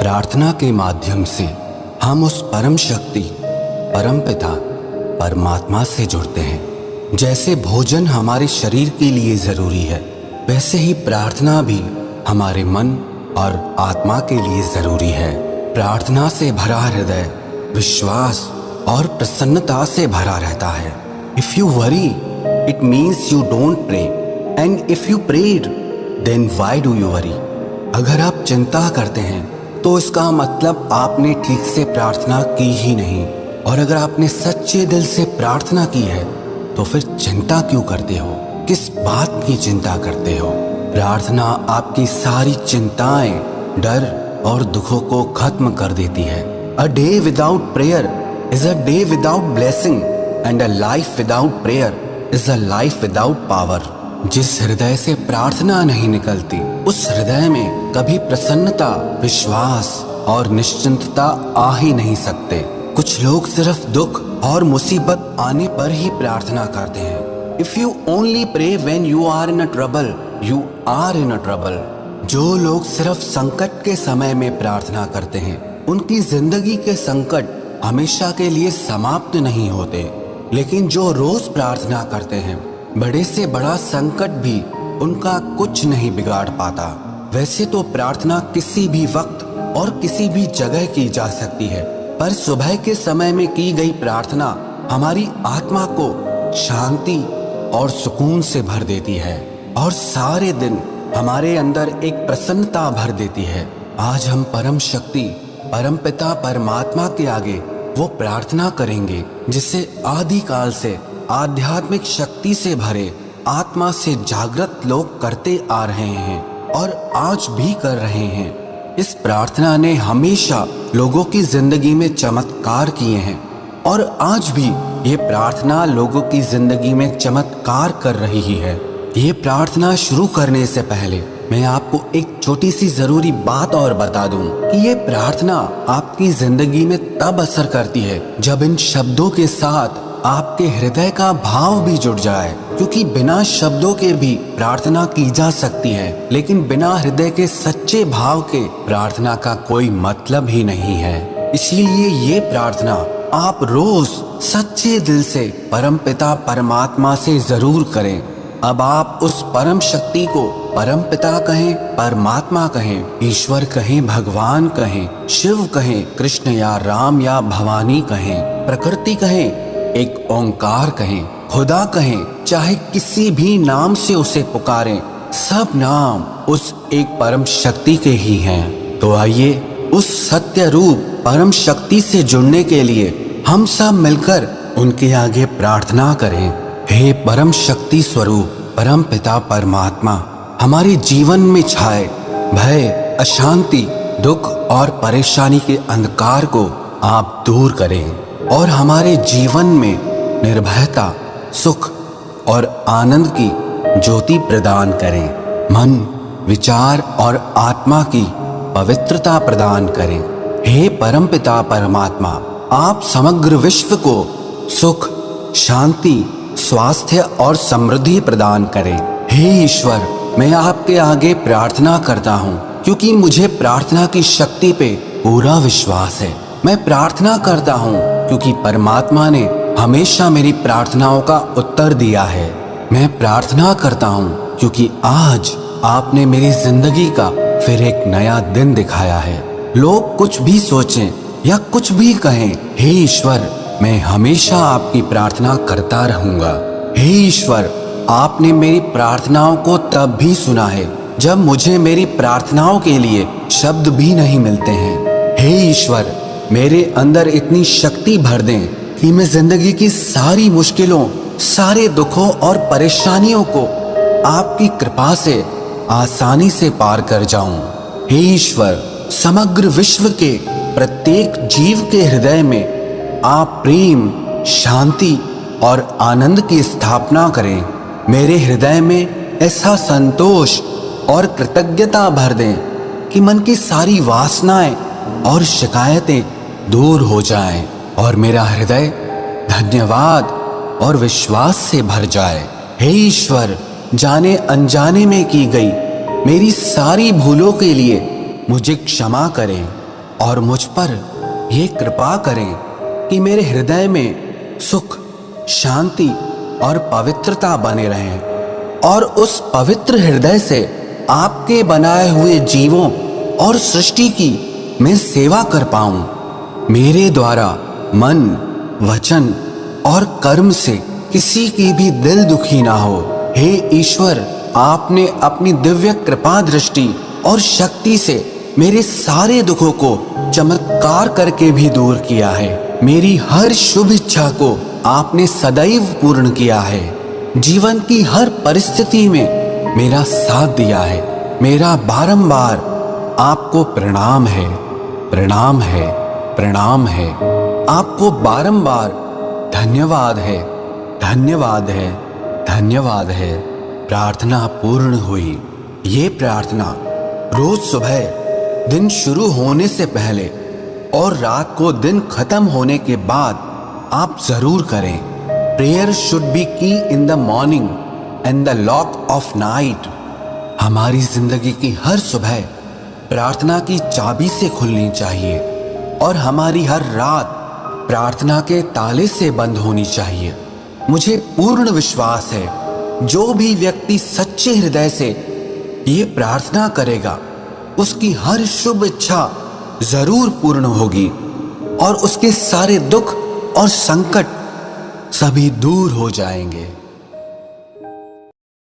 प्रार्थना के माध्यम से हम उस परम शक्ति, परम पिता, परमात्मा से जुड़ते हैं। जैसे भोजन हमारे शरीर के लिए ज़रूरी है, वैसे ही प्रार्थना भी हमारे मन और आत्मा के लिए ज़रूरी है। प्रार्थना से भरा हृदय, विश्वास और प्रसन्नता से भरा रहता है। If you worry it means you don't pray and if you prayed then why do you worry अगर आप चिंता करते हैं तो इसका मतलब आपने ठीक से प्रार्थना की ही नहीं। और अगर आपने सच्चे दिल से प्रार्थना की है तो फिर चिंता क्यों करते हो? किस बात की चिंता करते हो? प्रार्थना आपकी सारी चिंताएँ, डर और दुखों को खत्म कर देती है। A day without prayer is a day without blessing and a life without prayer is a life without power जिस हृदय से प्रार्थना नहीं निकलती, उस हृदय में कभी प्रसन्नता, विश्वास और निश्चिंतता आ ही नहीं सकते। कुछ लोग सिर्फ़ दुख और मुसीबत आने पर ही प्रार्थना करते हैं। If you only pray when you are in a trouble you are in a trouble जो लोग सिर्फ़ संकट के समय में प्रार्थना करते हैं, उनकी ज़िंदगी के संकट हमेशा के लिए समाप्त नहीं होते। लेकिन जो रोज प्रार्थना करते हैं बड़े से बड़ा संकट भी उनका कुछ नहीं बिगाड़ पाता। वैसे तो प्रार्थना किसी भी वक्त और किसी भी जगह की जा सकती है, पर सुबह के समय में की गई प्रार्थना हमारी आत्मा को शांति और सुकून से भर देती है और सारे दिन हमारे अंदर एक प्रसन्नता भर देती है। आज हम परम शक्ति, परम पिता परमात्मा के आगे वो प्रार्थना करेंगे, जिसे आदि काल से आध्यात्मिक शक्ति से भरे, आत्मा से जागृत लोग करते आ रहे हैं और आज भी कर रहे हैं। इस प्रार्थना ने हमेशा लोगों की ज़िंदगी में चमत्कार किए हैं और आज भी ये प्रार्थना लोगों की ज़िंदगी में चमत्कार कर रही है ये प्रार्थना शुरू करने से पहले मैं आपको एक छोटी सी ज़रूरी बात और बता दूँ कि ये प्रार्थना आपकी ज़िंदगी में तब असर करती है जब इन शब्दों के साथ आपके हृदय का भाव भी जुड़ जाए, क्योंकि बिना शब्दों के भी प्रार्थना की जा सकती है। लेकिन बिना हृदय के सच्चे भाव के प्रार्थना का कोई मतलब ही नहीं है। इसीलिए ये प्रार्थना आप रोज सच्चे दिल से परम पिता परमात्मा से ज़रूर करें। अब आप उस परम शक्ति को परम पिता कहें, परमात्मा कहें, ईश्वर कहें, भगवान कहें, शिव कहें, कृष्ण या राम या भवानी कहें, प्रकृति कहें एक ओंकार कहें, खुदा कहें, चाहे किसी भी नाम से उसे पुकारें, सब नाम उस एक परम शक्ति के ही हैं। तो आइए, उस सत्य रूप परम शक्ति से जुड़ने के लिए हम सब मिलकर उनके आगे प्रार्थना करें। हे परम शक्ति स्वरूप, परम पिता परमात्मा, हमारे जीवन में छाए, भय, अशांति, दुख और परेशानी के अंधकार को आप दूर करें। और हमारे जीवन में निर्भयता, सुख और आनंद की ज्योति प्रदान करें। मन, विचार और आत्मा की पवित्रता प्रदान करें। हे परमपिता परमात्मा, आप समग्र विश्व को सुख, शांति, स्वास्थ्य और समृद्धि प्रदान करें। हे ईश्वर, मैं आपके आगे प्रार्थना करता हूँ, क्योंकि मुझे प्रार्थना की शक्ति पे पूरा विश्वास है। मैं प्रार्थना करता हूँ क्योंकि परमात्मा ने हमेशा मेरी प्रार्थनाओं का उत्तर दिया है। मैं प्रार्थना करता हूँ, क्योंकि आज आपने मेरी ज़िंदगी का फिर एक नया दिन दिखाया है। लोग कुछ भी सोचें या कुछ भी कहें, हे ईश्वर, मैं हमेशा आपकी प्रार्थना करता रहूँगा। हे ईश्वर, आपने मेरी प्रार्थनाओं को तब भी सुना है, जब मुझे मेरी प्रार्थनाओं के लिए शब्द भी नहीं मिलते हैं। हे ईश्वर मेरे अंदर इतनी शक्ति भर दें कि मैं ज़िंदगी की सारी मुश्किलों, सारे दुखों और परेशानियों को आपकी कृपा से आसानी से पार कर जाऊँ। हे ईश्वर, समग्र विश्व के प्रत्येक जीव के हृदय में आप प्रेम, शांति और आनंद की स्थापना करें। मेरे हृदय में ऐसा संतोष और कृतज्ञता भर दें कि मन की सारी वासनाएँ और शिकायतें दूर हो जाए और मेरा हृदय धन्यवाद और विश्वास से भर जाए। हे ईश्वर, जाने अनजाने में की गई मेरी सारी भूलों के लिए मुझे क्षमा करें और मुझ पर यह कृपा करें कि मेरे हृदय में सुख, शांति और पवित्रता बने रहें और उस पवित्र हृदय से आपके बनाए हुए जीवों और सृष्टि की मैं सेवा कर पाऊँ। मेरे द्वारा मन, वचन और कर्म से किसी की भी दिल दुखी ना हो। हे ईश्वर, आपने अपनी दिव्य कृपा दृष्टि और शक्ति से मेरे सारे दुखों को चमत्कार करके भी दूर किया है। मेरी हर शुभ इच्छा को आपने सदैव पूर्ण किया है। जीवन की हर परिस्थिति में मेरा साथ दिया है। मेरा बारंबार आपको प्रणाम है। प्रणाम है। प्रणाम है। आपको बारंबार धन्यवाद है। धन्यवाद है। धन्यवाद है। प्रार्थना पूर्ण हुई। ये प्रार्थना रोज सुबह दिन शुरू होने से पहले और रात को दिन खत्म होने के बाद आप ज़रूर करें। Prayer should be key in the morning and the lock of night. हमारी ज़िंदगी की हर सुबह प्रार्थना की चाबी से खुलनी चाहिए। और हमारी हर रात प्रार्थना के ताले से बंद होनी चाहिए। मुझे पूर्ण विश्वास है, जो भी व्यक्ति सच्चे हृदय से ये प्रार्थना करेगा, उसकी हर शुभ इच्छा ज़रूर पूर्ण होगी और उसके सारे दुख और संकट सभी दूर हो जाएँगे।